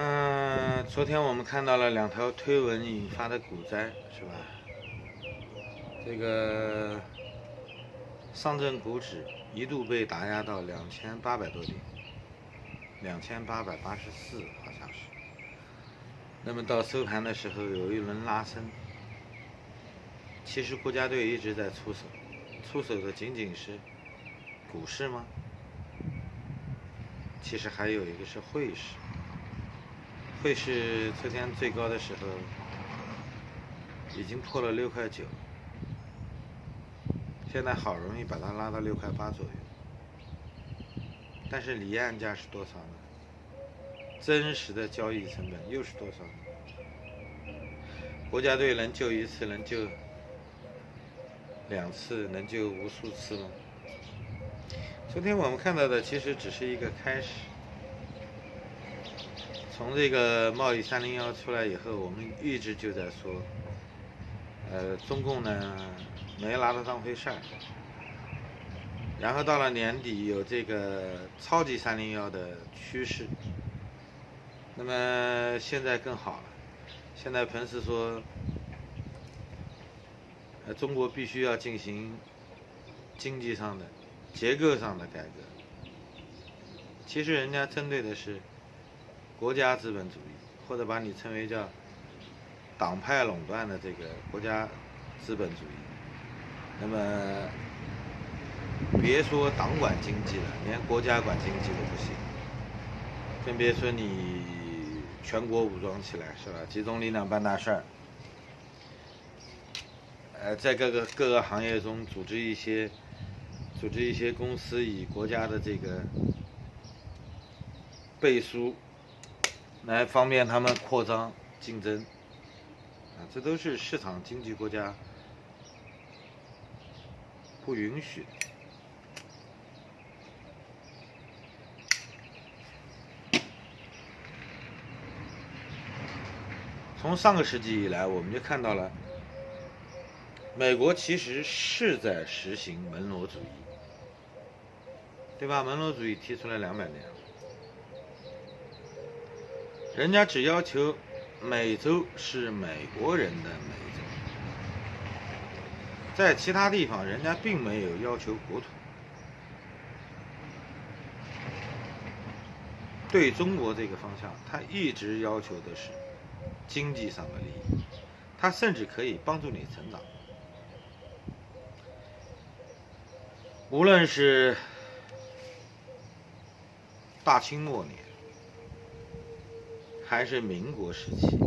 嗯，昨天我们看到了两条推文引发的股灾，是吧？这个上证股指一度被打压到两千八百多点，两千八百八十四好像是。那么到收盘的时候有一轮拉升，其实国家队一直在出手，出手的仅仅是股市吗？其实还有一个是汇市。会是昨天最高的时候已经破了六块九，现在好容易把它拉到六块八左右，但是离岸价是多少呢？真实的交易成本又是多少呢？国家队能救一次，能救两次，能救无数次吗？昨天我们看到的其实只是一个开始。从这个贸易三零幺出来以后，我们一直就在说，呃，中共呢没拿它当回事儿。然后到了年底有这个超级三零幺的趋势，那么现在更好了，现在彭斯说，呃，中国必须要进行经济上的、结构上的改革。其实人家针对的是。国家资本主义，或者把你称为叫党派垄断的这个国家资本主义，那么别说党管经济了，连国家管经济都不行，更别说你全国武装起来是吧？集中力量办大事儿，呃，在各个各个行业中组织一些组织一些公司，以国家的这个背书。来方便他们扩张竞争，啊，这都是市场经济国家不允许。从上个世纪以来，我们就看到了，美国其实是在实行门罗主义，对吧？门罗主义提出来两百年了。人家只要求美洲是美国人的美洲，在其他地方人家并没有要求国土。对中国这个方向，他一直要求的是经济上的利益，他甚至可以帮助你成长。无论是大清末年。还是民国时期，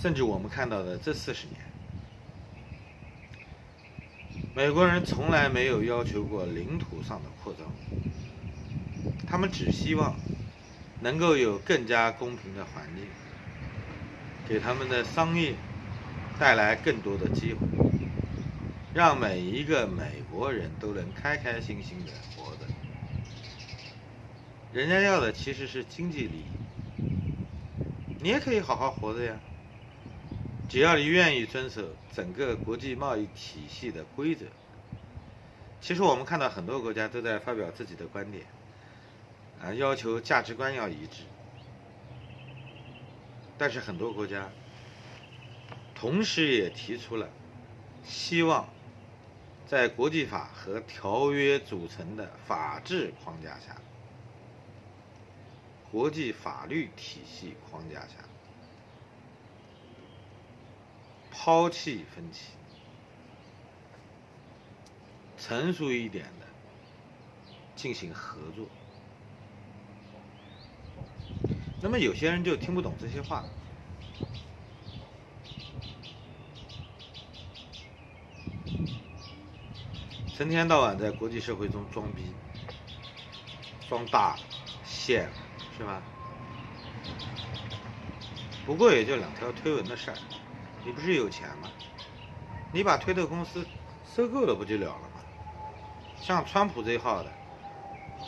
甚至我们看到的这四十年，美国人从来没有要求过领土上的扩张，他们只希望能够有更加公平的环境，给他们的商业带来更多的机会，让每一个美国人都能开开心心的活着。人家要的其实是经济利益，你也可以好好活着呀。只要你愿意遵守整个国际贸易体系的规则。其实我们看到很多国家都在发表自己的观点，啊，要求价值观要一致。但是很多国家同时也提出了希望在国际法和条约组成的法治框架下。国际法律体系框架下，抛弃分歧，成熟一点的进行合作。那么有些人就听不懂这些话，成天到晚在国际社会中装逼、装大、线。是吧？不过也就两条推文的事儿，你不是有钱吗？你把推特公司收购了不就了了吗？像川普这号的，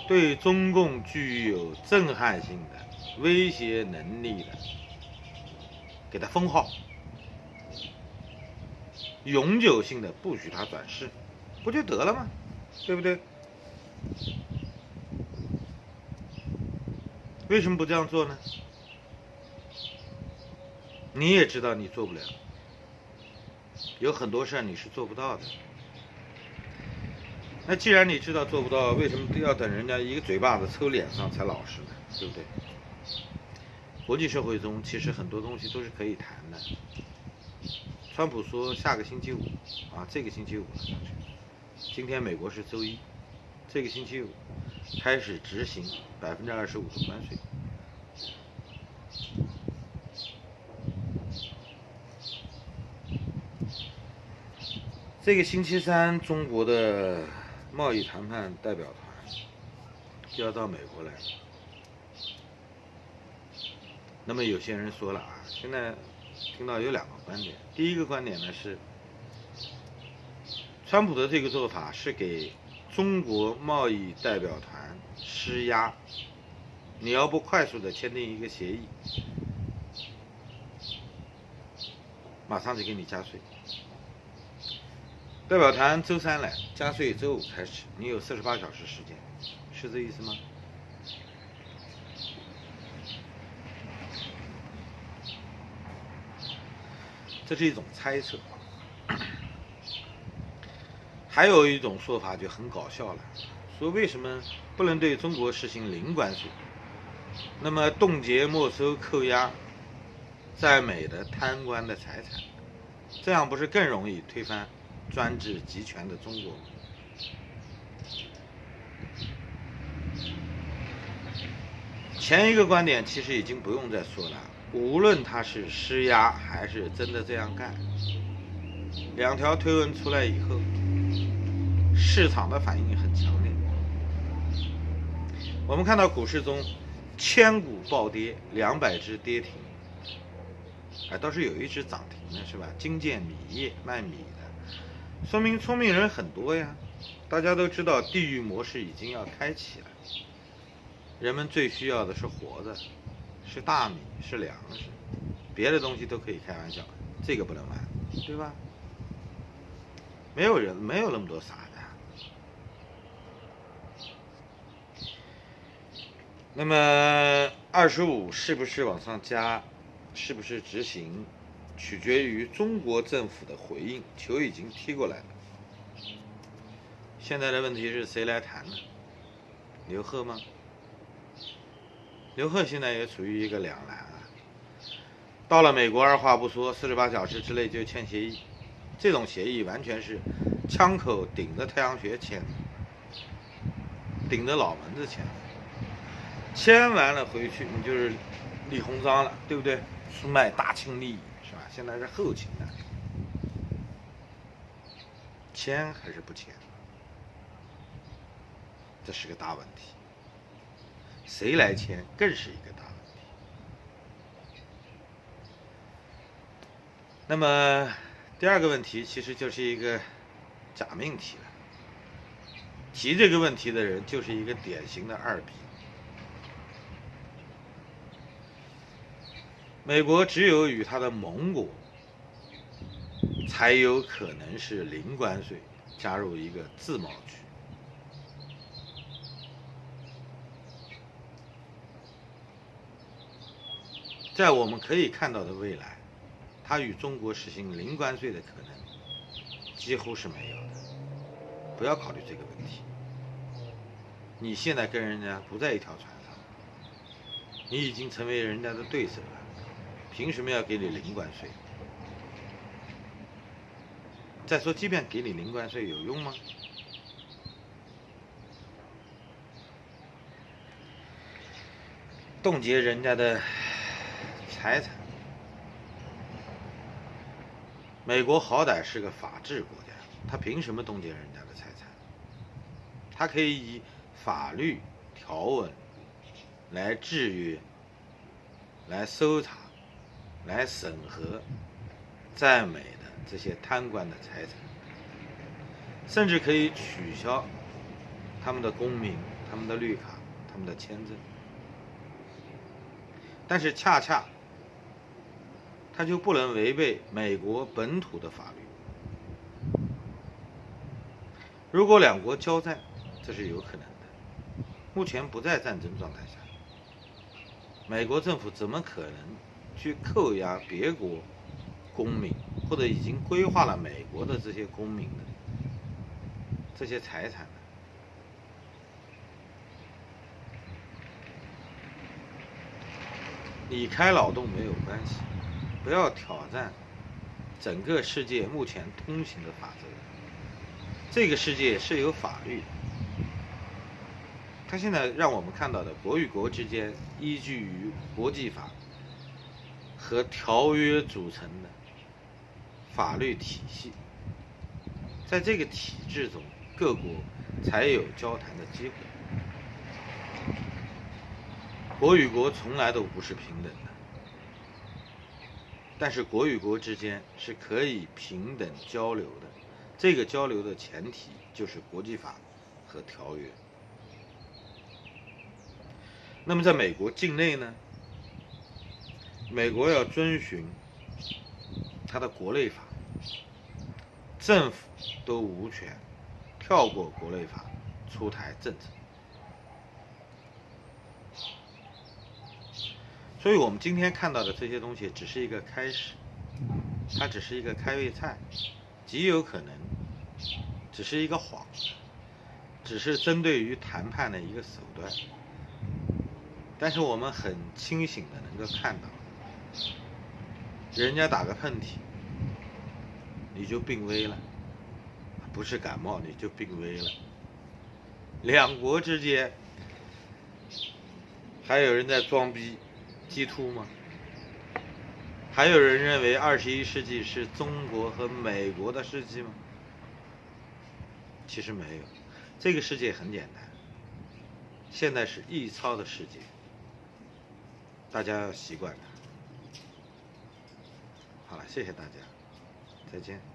对中共具有震撼性的威胁能力的，给他封号，永久性的不许他转世，不就得了吗？对不对？为什么不这样做呢？你也知道你做不了，有很多事儿你是做不到的。那既然你知道做不到，为什么要等人家一个嘴巴子抽脸上才老实呢？对不对？国际社会中其实很多东西都是可以谈的。川普说下个星期五，啊，这个星期五，今天美国是周一，这个星期五开始执行百分之二十五的关税。这个星期三，中国的贸易谈判代表团就要到美国来。那么有些人说了啊，现在听到有两个观点。第一个观点呢是，川普的这个做法是给中国贸易代表团施压，你要不快速的签订一个协议，马上就给你加税。代表团周三来，加税周五开始，你有四十八小时时间，是这意思吗？这是一种猜测。还有一种说法就很搞笑了，说为什么不能对中国实行零关税？那么冻结、没收、扣押在美的贪官的财产，这样不是更容易推翻？专制集权的中国吗，前一个观点其实已经不用再说了。无论他是施压还是真的这样干，两条推文出来以后，市场的反应很强烈。我们看到股市中千股暴跌，两百只跌停，哎，倒是有一只涨停的是吧？金建米业卖米的。说明聪明人很多呀，大家都知道地狱模式已经要开启了。人们最需要的是活的，是大米，是粮食，别的东西都可以开玩笑，这个不能玩，对吧？没有人，没有那么多傻子。那么二十五是不是往上加，是不是执行？取决于中国政府的回应，球已经踢过来了。现在的问题是谁来谈呢？刘鹤吗？刘鹤现在也处于一个两难啊。到了美国，二话不说，四十八小时之内就签协议。这种协议完全是枪口顶着太阳穴签的，顶着脑门子签。签完了回去，你就是李鸿章了，对不对？出卖大清利益是吧。现在是后勤的，签还是不签？这是个大问题。谁来签更是一个大问题。那么第二个问题其实就是一个假命题了。提这个问题的人就是一个典型的二逼。美国只有与他的盟国才有可能是零关税，加入一个自贸区。在我们可以看到的未来，他与中国实行零关税的可能几乎是没有的。不要考虑这个问题。你现在跟人家不在一条船上，你已经成为人家的对手了。凭什么要给你零关税？再说，即便给你零关税，有用吗？冻结人家的财产，美国好歹是个法治国家，他凭什么冻结人家的财产？他可以以法律条文来制约，来搜查。来审核在美的这些贪官的财产，甚至可以取消他们的公民、他们的绿卡、他们的签证。但是恰恰他就不能违背美国本土的法律。如果两国交战，这是有可能的。目前不在战争状态下。美国政府怎么可能去扣押别国公民或者已经规划了美国的这些公民的这些财产呢？你开脑洞没有关系，不要挑战整个世界目前通行的法则。这个世界是有法律的，他现在让我们看到的国与国之间依据于国际法和条约组成的法律体系，在这个体制中，各国才有交谈的机会。国与国从来都不是平等的，但是国与国之间是可以平等交流的。这个交流的前提就是国际法和条约。那么，在美国境内呢？美国要遵循它的国内法，政府都无权跳过国内法出台政策。所以我们今天看到的这些东西只是一个开始，它只是一个开胃菜，极有可能只是一个幌子，只是针对于谈判的一个手段。但是我们很清醒的能够看到，人家打个喷嚏，你就病危了，不是感冒你就病危了。两国之间还有人在装逼。G 突吗？还有人认为二十一世纪是中国和美国的世纪吗？其实没有，这个世界很简单，现在是易超的世界，大家要习惯它。谢谢大家，再见。